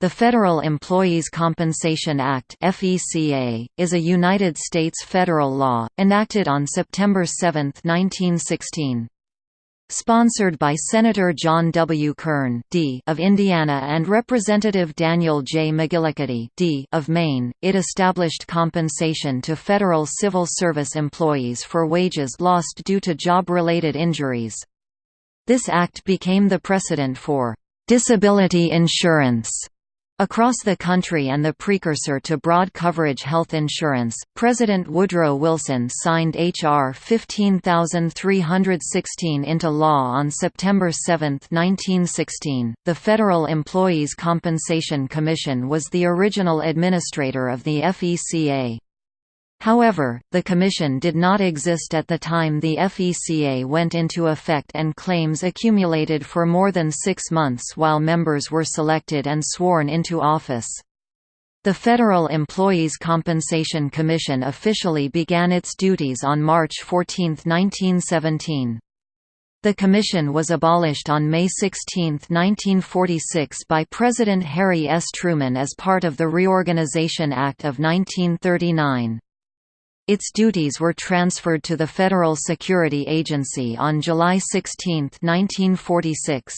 The Federal Employees Compensation Act (FECA) is a United States federal law enacted on September 7, 1916. Sponsored by Senator John W. Kern D. of Indiana and Representative Daniel J. McGillicuddy D. of Maine, it established compensation to federal civil service employees for wages lost due to job-related injuries. This act became the precedent for disability insurance Across the country and the precursor to broad coverage health insurance, President Woodrow Wilson signed H.R. 15316 into law on September 7, 1916. The Federal Employees Compensation Commission was the original administrator of the FECA. However, the Commission did not exist at the time the FECA went into effect and claims accumulated for more than six months while members were selected and sworn into office. The Federal Employees Compensation Commission officially began its duties on March 14, 1917. The commission was abolished on May 16, 1946 by President Harry S. Truman as part of the Reorganization Act of 1939. Its duties were transferred to the Federal Security Agency on July 16, 1946.